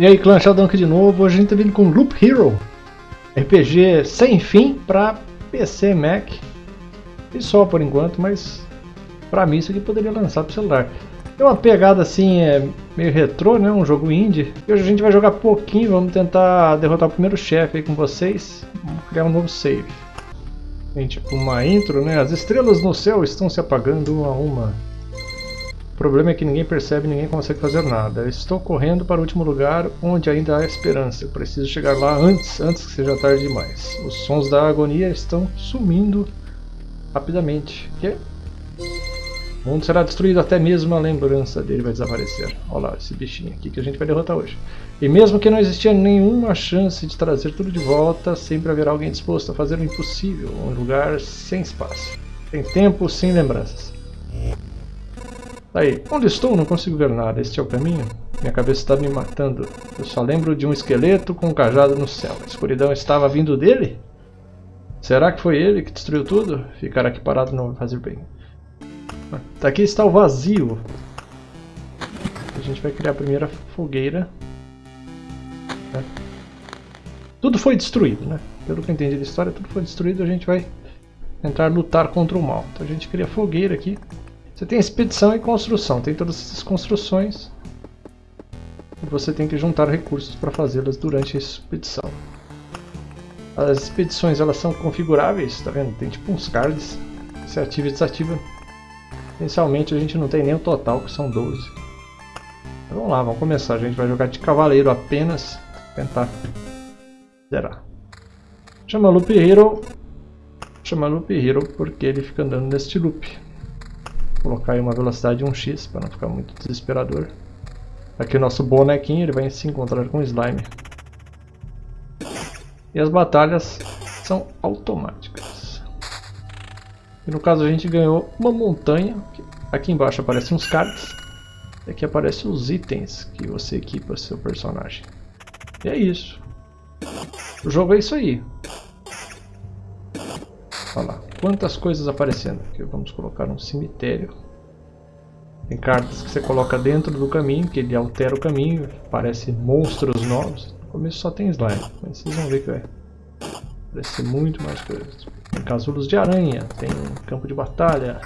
E aí, clã Sheldon aqui de novo. Hoje a gente tá vindo com Loop Hero. RPG sem fim para PC, Mac. E só por enquanto, mas para mim isso aqui poderia lançar para celular. Tem uma pegada assim, é meio retrô, né? Um jogo indie. Hoje a gente vai jogar pouquinho, vamos tentar derrotar o primeiro chefe aí com vocês. Vamos criar um novo save. Tem tipo uma intro, né? As estrelas no céu estão se apagando uma a uma. Problema é que ninguém percebe, ninguém consegue fazer nada. estou correndo para o último lugar onde ainda há esperança. Preciso chegar lá antes, antes que seja tarde demais. Os sons da agonia estão sumindo rapidamente. Que? O mundo será destruído, até mesmo a lembrança dele vai desaparecer. Olha lá, esse bichinho aqui que a gente vai derrotar hoje. E mesmo que não existia nenhuma chance de trazer tudo de volta, sempre haverá alguém disposto a fazer o impossível. Um lugar sem espaço. Sem tempo, sem lembranças. Aí, onde estou? Não consigo ver nada. Este é o caminho? Minha cabeça está me matando. Eu só lembro de um esqueleto com um cajado no céu. A escuridão estava vindo dele? Será que foi ele que destruiu tudo? Ficar aqui parado não vai fazer bem. Aqui está o vazio. A gente vai criar a primeira fogueira. Né? Tudo foi destruído, né? Pelo que eu entendi da história, tudo foi destruído. A gente vai tentar lutar contra o mal. Então a gente cria fogueira aqui. Você tem expedição e construção, tem todas essas construções. E você tem que juntar recursos para fazê-las durante a expedição. As expedições elas são configuráveis, tá vendo? Tem tipo uns cards. Você ativa e desativa. Inicialmente a gente não tem nem o total, que são 12. Então, vamos lá, vamos começar. A gente vai jogar de cavaleiro apenas. Tentar zerar. Chama Loop Hero. Chama Loop Hero porque ele fica andando neste loop colocar aí uma velocidade de 1x para não ficar muito desesperador. Aqui o nosso bonequinho ele vai se encontrar com o slime. E as batalhas são automáticas. E no caso a gente ganhou uma montanha. Aqui embaixo aparecem uns cards. E aqui aparecem os itens que você equipa seu personagem. E é isso. O jogo é isso aí. Olha lá, quantas coisas aparecendo. Aqui vamos colocar um cemitério. Tem cartas que você coloca dentro do caminho, que ele altera o caminho, aparecem monstros novos. No começo só tem slime, mas vocês vão ver que vai aparecer muito mais coisas. Tem casulos de aranha, tem campo de batalha.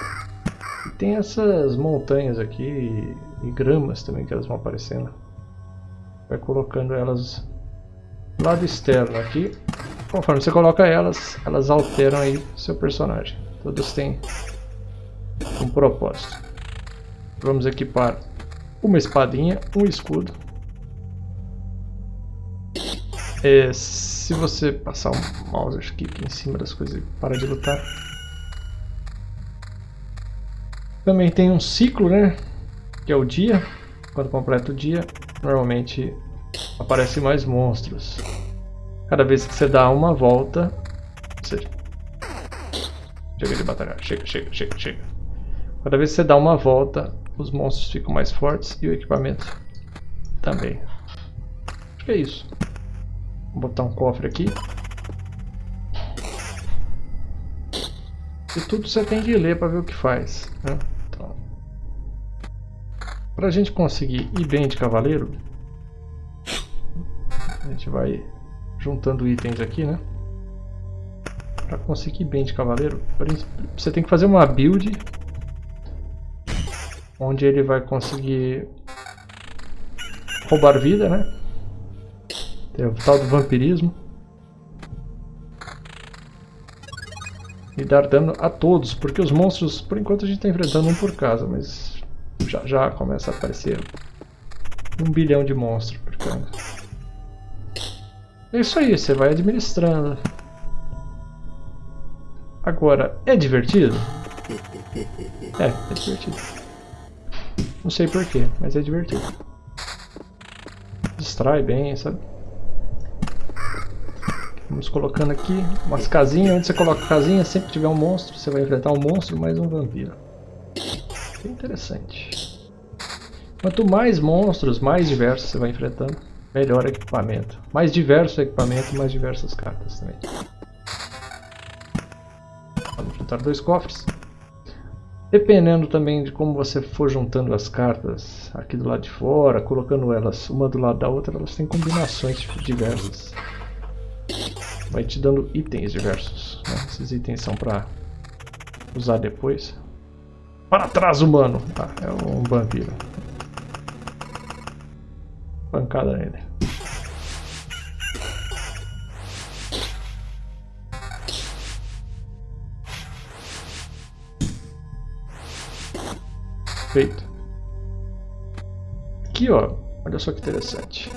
E tem essas montanhas aqui e gramas também que elas vão aparecendo. Vai colocando elas do lado externo aqui Conforme você coloca elas, elas alteram aí seu personagem. Todas têm um propósito. Vamos equipar uma espadinha, um escudo. É, se você passar um mouse aqui em cima das coisas para de lutar. Também tem um ciclo, né? Que é o dia. Quando completa o dia, normalmente aparecem mais monstros. Cada vez que você dá uma volta... Seja, chega de batalhar. Chega, chega, chega, chega. Cada vez que você dá uma volta, os monstros ficam mais fortes e o equipamento também. Acho que é isso. Vou botar um cofre aqui. E tudo você tem que ler para ver o que faz. Né? Então, para a gente conseguir ir bem de cavaleiro, a gente vai juntando itens aqui, né? Para conseguir bem de cavaleiro, você tem que fazer uma build onde ele vai conseguir roubar vida, né? Tem o tal do vampirismo. E dar dano a todos, porque os monstros, por enquanto a gente está enfrentando um por casa, mas já já começa a aparecer um bilhão de monstros por. É isso aí, você vai administrando. Agora, é divertido? É, é divertido. Não sei porquê, mas é divertido. Distrai bem, sabe? Vamos colocando aqui umas casinhas. Onde você coloca casinha, sempre tiver um monstro, você vai enfrentar um monstro mais um vampiro. Bem interessante. Quanto mais monstros, mais diversos você vai enfrentando melhor equipamento. Mais diverso equipamento, mais diversas cartas também. Vamos juntar dois cofres. Dependendo também de como você for juntando as cartas aqui do lado de fora, colocando elas uma do lado da outra, elas têm combinações diversas. Vai te dando itens diversos. Né? Esses itens são para usar depois. Para trás, humano! Ah, é um vampiro. Pancada nele. Feito. Aqui, ó. Olha só que interessante.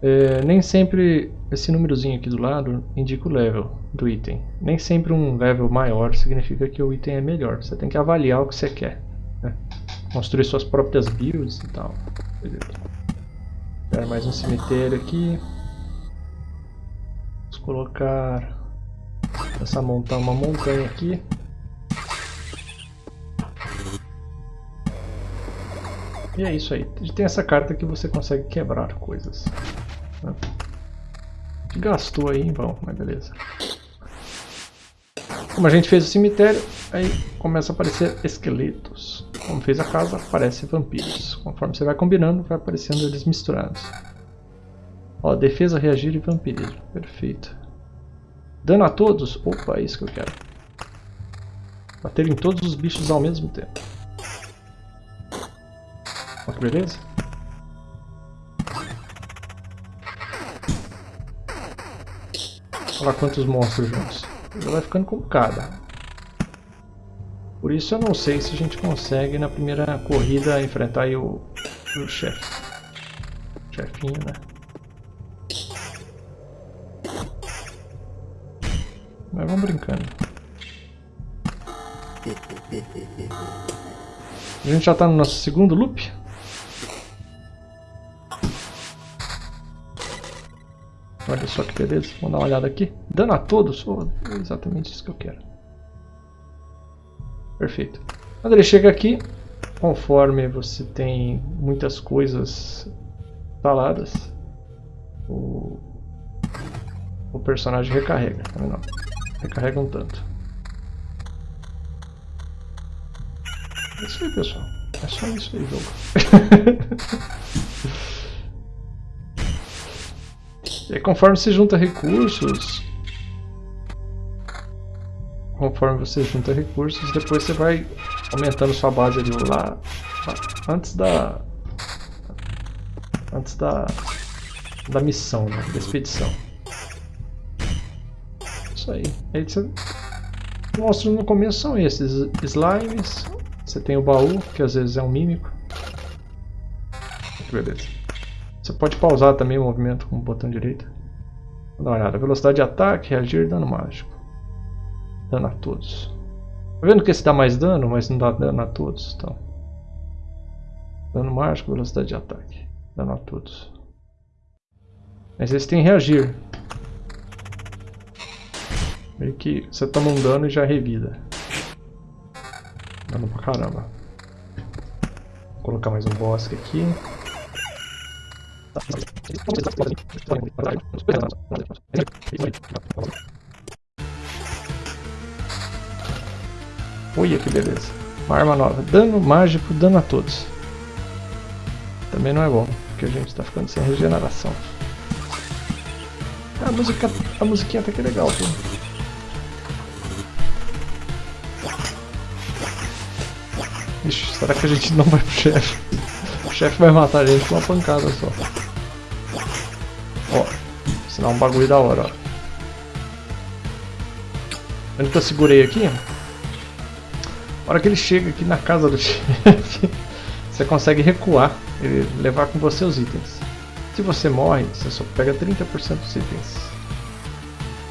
É, nem sempre esse númerozinho aqui do lado indica o level do item. Nem sempre um level maior significa que o item é melhor. Você tem que avaliar o que você quer. Né? Construir suas próprias builds e tal. Beleza. mais um cemitério aqui. Vamos colocar essa montar uma montanha aqui. E é isso aí. Tem essa carta que você consegue quebrar coisas. Né? Gastou aí em vão, mas beleza. Como a gente fez o cemitério, aí começa a aparecer esqueletos. Como fez a casa, aparece vampiros. Conforme você vai combinando, vai aparecendo eles misturados. Ó, defesa, reagir e vampirismo. Perfeito. Dano a todos? Opa, é isso que eu quero. Bater em todos os bichos ao mesmo tempo. Olha que beleza. Olha quantos monstros juntos. Já vai ficando complicado. Por isso eu não sei se a gente consegue na primeira corrida enfrentar o, o chefe. Chefinho, né? Mas vamos brincando. A gente já está no nosso segundo loop. Olha só que beleza. Vamos dar uma olhada aqui. Dano a todos? Oh, é exatamente isso que eu quero. Perfeito. Quando ele chega aqui, conforme você tem muitas coisas instaladas, o, o personagem recarrega. Tá vendo? Recarrega um tanto. É isso aí, pessoal. É só isso aí, jogo. E conforme você junta recursos, conforme você junta recursos, depois você vai aumentando sua base ali lá, antes da antes da da missão, né, da expedição. Isso aí. aí você mostra no começo são esses slimes. Você tem o baú, que às vezes é um mímico. Beleza. Você pode pausar também o movimento com o botão direito. Vou dar uma olhada. Velocidade de ataque, reagir, dano mágico. Dano a todos. Tá vendo que esse dá mais dano, mas não dá dano a todos. Então. Dano mágico, velocidade de ataque. Dano a todos. Mas esse tem reagir. Meio que você toma um dano e já revida. Dano pra caramba. Vou colocar mais um bosque aqui. Olha que beleza. Uma arma nova. Dano mágico, dano a todos. Também não é bom, porque a gente está ficando sem regeneração. A música, a musiquinha até que é legal, pô. Ixi, será que a gente não vai pro chefe? O chefe vai matar a gente com uma pancada só. Ó, ensinar um bagulho da hora, ó. Onde que eu segurei aqui? A hora que ele chega aqui na casa do chefe, você consegue recuar, ele levar com você os itens. Se você morre, você só pega 30% dos itens.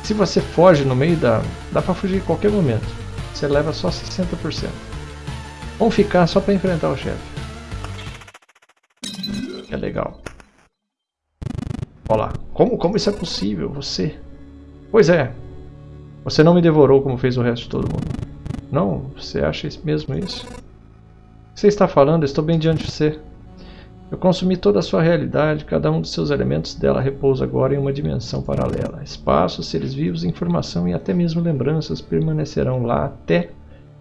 Se você foge no meio da... dá pra fugir em qualquer momento. Você leva só 60%. Vamos ficar só pra enfrentar o chefe. É legal. Olha lá. Como, como isso é possível? Você... Pois é. Você não me devorou como fez o resto de todo mundo. Não? Você acha mesmo isso? O que você está falando? estou bem diante de você. Eu consumi toda a sua realidade, cada um dos seus elementos dela repousa agora em uma dimensão paralela. Espaço, seres vivos, informação e até mesmo lembranças permanecerão lá até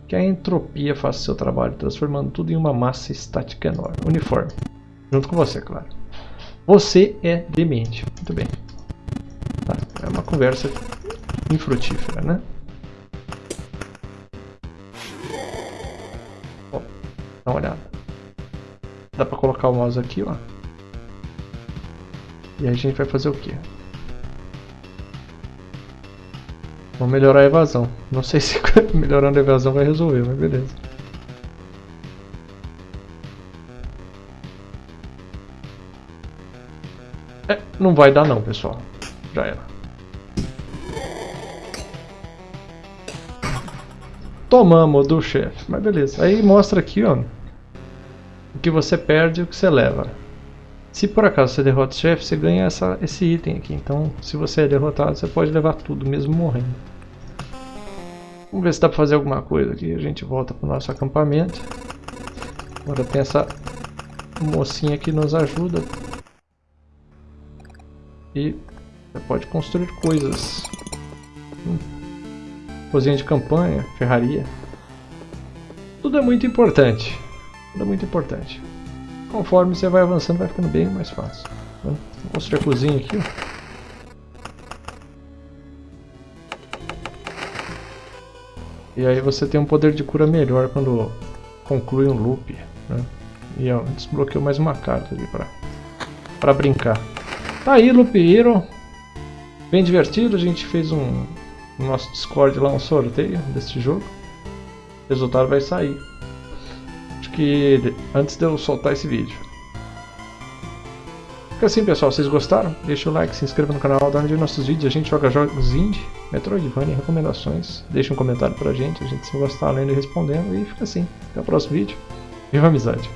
que a entropia faça seu trabalho, transformando tudo em uma massa estática enorme. Uniforme. Junto com você, claro. Você é demente. Muito bem. Tá, é uma conversa infrutífera, né? Uma olhada. Dá pra colocar o mouse aqui, ó. E aí a gente vai fazer o quê? Vamos melhorar a evasão. Não sei se melhorando a evasão vai resolver, mas beleza. É, não vai dar não, pessoal. Já era. Tomamos do chefe, mas beleza. Aí mostra aqui, ó. O que você perde e o que você leva. Se por acaso você derrota o chefe, você ganha essa, esse item aqui. Então, se você é derrotado, você pode levar tudo, mesmo morrendo. Vamos ver se dá pra fazer alguma coisa aqui. A gente volta pro nosso acampamento. Agora tem essa mocinha que nos ajuda. E você pode construir coisas. Hum. Cozinha de campanha, ferraria. Tudo é muito importante. É muito importante. Conforme você vai avançando, vai ficando bem mais fácil. Vou construir a cozinha aqui. E aí você tem um poder de cura melhor quando conclui um loop. Né? E ó, desbloqueou mais uma carta ali pra, pra brincar. Tá aí, Loop Hero. Bem divertido, a gente fez um no nosso Discord lá um sorteio desse jogo. O resultado vai sair que antes de eu soltar esse vídeo. Fica assim pessoal, vocês gostaram? Deixa o like, se inscreva no canal, dá onde nossos vídeos, a gente joga jogos indie, Metroidvania, recomendações, deixa um comentário pra gente, a gente se gostar lendo e respondendo, e fica assim. Até o próximo vídeo, viva a amizade!